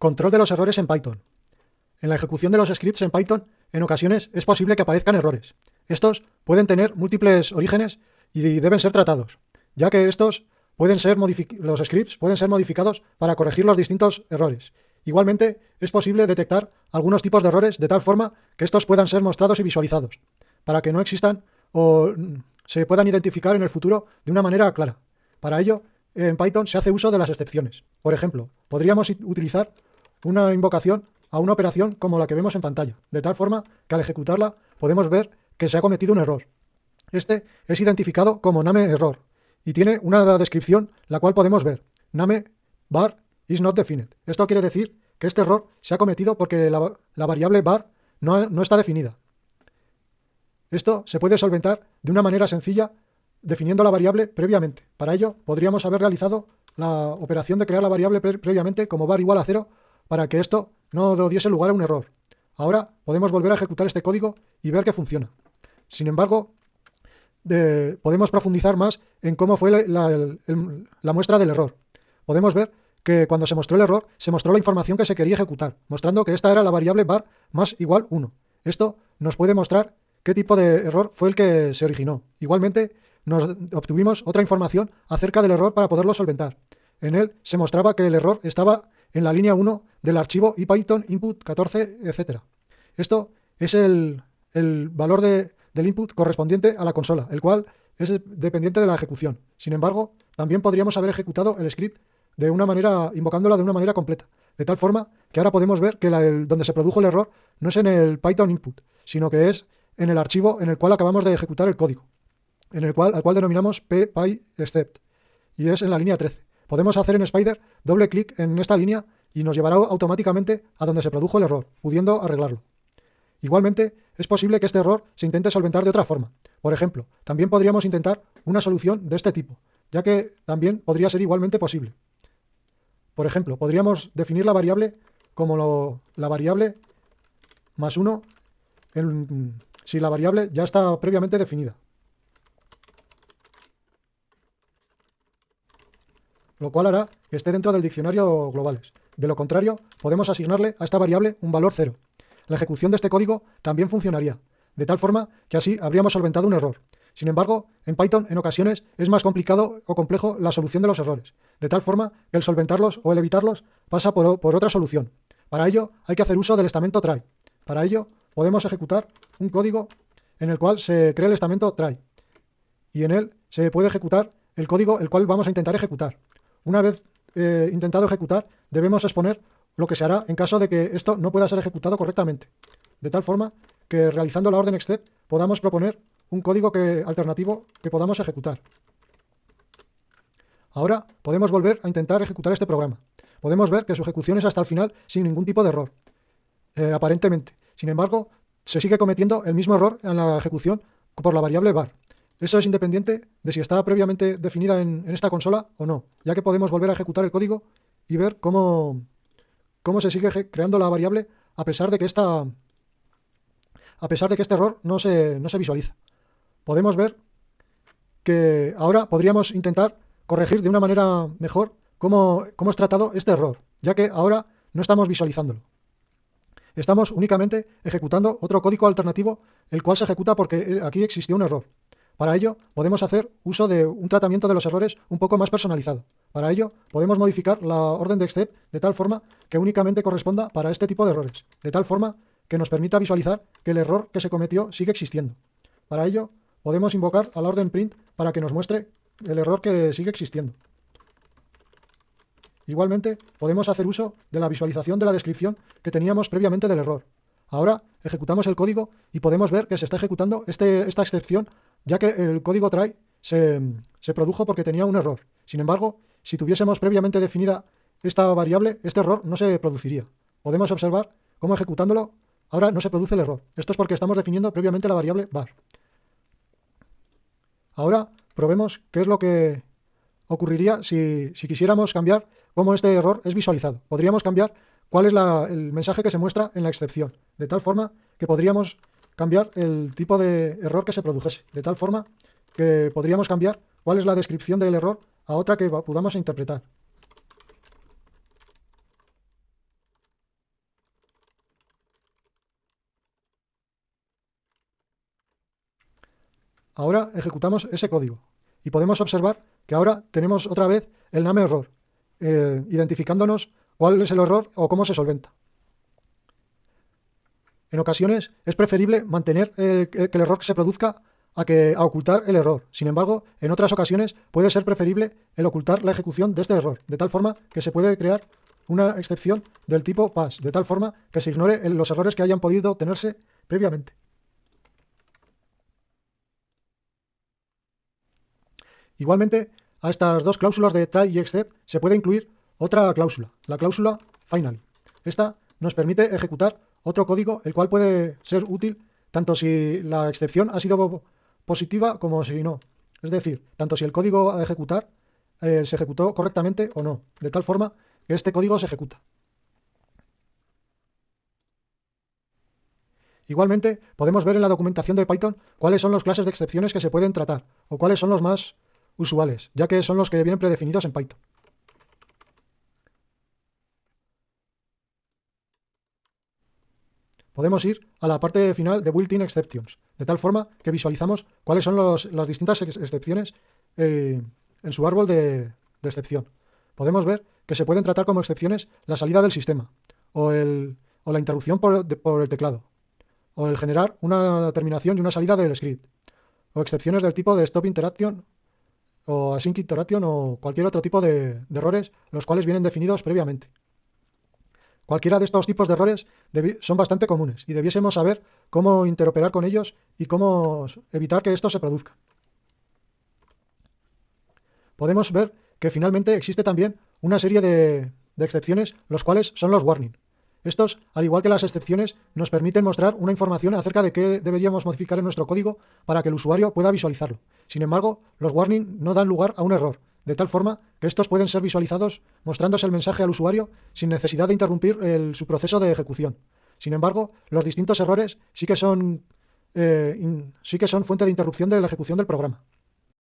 Control de los errores en Python. En la ejecución de los scripts en Python, en ocasiones es posible que aparezcan errores. Estos pueden tener múltiples orígenes y deben ser tratados, ya que estos pueden ser los scripts pueden ser modificados para corregir los distintos errores. Igualmente, es posible detectar algunos tipos de errores de tal forma que estos puedan ser mostrados y visualizados, para que no existan o se puedan identificar en el futuro de una manera clara. Para ello, en Python se hace uso de las excepciones. Por ejemplo, podríamos utilizar una invocación a una operación como la que vemos en pantalla, de tal forma que al ejecutarla podemos ver que se ha cometido un error. Este es identificado como name error y tiene una descripción la cual podemos ver. Name bar is not defined. Esto quiere decir que este error se ha cometido porque la, variable bar no, no está definida. Esto se puede solventar de una manera sencilla definiendo la variable previamente. Para ello, podríamos haber realizado la operación de crear la variable previamente como bar igual a cero para que esto no diese lugar a un error. Ahora podemos volver a ejecutar este código y ver que funciona. Sin embargo, podemos profundizar más en cómo fue la, muestra del error. Podemos ver que cuando se mostró el error, se mostró la información que se quería ejecutar, mostrando que esta era la variable bar más igual 1. Esto nos puede mostrar qué tipo de error fue el que se originó. Igualmente, nos obtuvimos otra información acerca del error para poderlo solventar. En él se mostraba que el error estaba en la línea 1 del archivo ipython input 14, etc. Esto es el, valor del input correspondiente a la consola, el cual es dependiente de la ejecución. Sin embargo, también podríamos haber ejecutado el script de una manera, invocándola de una manera completa, de tal forma que ahora podemos ver que donde se produjo el error no es en el Python input, sino que es en el archivo en el cual acabamos de ejecutar el código, en el cual, al cual denominamos py-except, y es en la línea 13. Podemos hacer en Spider doble clic en esta línea y nos llevará automáticamente a donde se produjo el error, pudiendo arreglarlo. Igualmente, es posible que este error se intente solventar de otra forma. Por ejemplo, también podríamos intentar una solución de este tipo, ya que también podría ser igualmente posible. Por ejemplo, podríamos definir la variable como la variable más 1 si la variable ya está previamente definida. Lo cual hará que esté dentro del diccionario globales. De lo contrario, podemos asignarle a esta variable un valor cero. La ejecución de este código también funcionaría, de tal forma que así habríamos solventado un error. Sin embargo, en Python en ocasiones es más complicado o complejo la solución de los errores, de tal forma que el solventarlos o el evitarlos pasa por, por otra solución. Para ello hay que hacer uso del estamento try. Para ello podemos ejecutar un código en el cual se crea el estamento try y en él se puede ejecutar el código el cual vamos a intentar ejecutar. Una vez eh, intentado ejecutar, debemos exponer lo que se hará en caso de que esto no pueda ser ejecutado correctamente, de tal forma que realizando la orden except podamos proponer un código que, alternativo que podamos ejecutar. Ahora podemos volver a intentar ejecutar este programa. Podemos ver que su ejecución es hasta el final sin ningún tipo de error, eh, aparentemente. Sin embargo, se sigue cometiendo el mismo error en la ejecución por la variable var. Eso es independiente de si está previamente definida en, esta consola o no, ya que podemos volver a ejecutar el código y ver cómo, cómo se sigue creando la variable a pesar de que esta, a pesar de que este error no se, no se visualiza. Podemos ver que ahora podríamos intentar corregir de una manera mejor cómo, cómo es tratado este error, ya que ahora no estamos visualizándolo. Estamos únicamente ejecutando otro código alternativo, el cual se ejecuta porque aquí existió un error. Para ello, podemos hacer uso de un tratamiento de los errores un poco más personalizado. Para ello, podemos modificar la orden de except de tal forma que únicamente corresponda para este tipo de errores, de tal forma que nos permita visualizar que el error que se cometió sigue existiendo. Para ello, podemos invocar a la orden print para que nos muestre el error que sigue existiendo. Igualmente, podemos hacer uso de la visualización de la descripción que teníamos previamente del error. Ahora ejecutamos el código y podemos ver que se está ejecutando este, esta excepción ya que el código try se, produjo porque tenía un error. Sin embargo, si tuviésemos previamente definida esta variable, este error no se produciría. Podemos observar cómo ejecutándolo ahora no se produce el error. Esto es porque estamos definiendo previamente la variable var. Ahora probemos qué es lo que ocurriría si, quisiéramos cambiar cómo este error es visualizado. Podríamos cambiar cuál es el mensaje que se muestra en la excepción, de tal forma que podríamos cambiar el tipo de error que se produjese, de tal forma que podríamos cambiar cuál es la descripción del error a otra que podamos interpretar. Ahora ejecutamos ese código y podemos observar que ahora tenemos otra vez el name error, eh, identificándonos cuál es el error o cómo se solventa. En ocasiones es preferible mantener que el error se produzca a, que, ocultar el error. Sin embargo, en otras ocasiones puede ser preferible el ocultar la ejecución de este error, de tal forma que se puede crear una excepción del tipo pass, de tal forma que se ignore los errores que hayan podido tenerse previamente. Igualmente, a estas dos cláusulas de try y except se puede incluir otra cláusula, la cláusula final. Esta nos permite ejecutar otro código, el cual puede ser útil tanto si la excepción ha sido positiva como si no. Es decir, tanto si el código a ejecutar eh, se ejecutó correctamente o no, de tal forma que este código se ejecuta. Igualmente, podemos ver en la documentación de Python cuáles son las clases de excepciones que se pueden tratar, o cuáles son los más usuales, ya que son los que vienen predefinidos en Python. Podemos ir a la parte final de Built-in Exceptions, de tal forma que visualizamos cuáles son las distintas excepciones eh, en su árbol de, excepción. Podemos ver que se pueden tratar como excepciones la salida del sistema, o, la interrupción por, por el teclado, o el generar una terminación y una salida del script, o excepciones del tipo de stop interaction o async interaction o cualquier otro tipo de, errores, los cuales vienen definidos previamente. Cualquiera de estos tipos de errores son bastante comunes y debiésemos saber cómo interoperar con ellos y cómo evitar que estos se produzcan. Podemos ver que finalmente existe también una serie de, de excepciones, los cuales son los warning. Estos, al igual que las excepciones, nos permiten mostrar una información acerca de qué deberíamos modificar en nuestro código para que el usuario pueda visualizarlo. Sin embargo, los warning no dan lugar a un error, de tal forma que estos pueden ser visualizados mostrándose el mensaje al usuario sin necesidad de interrumpir su proceso de ejecución. Sin embargo, los distintos errores sí que son, eh, sí que son fuente de interrupción de la ejecución del programa.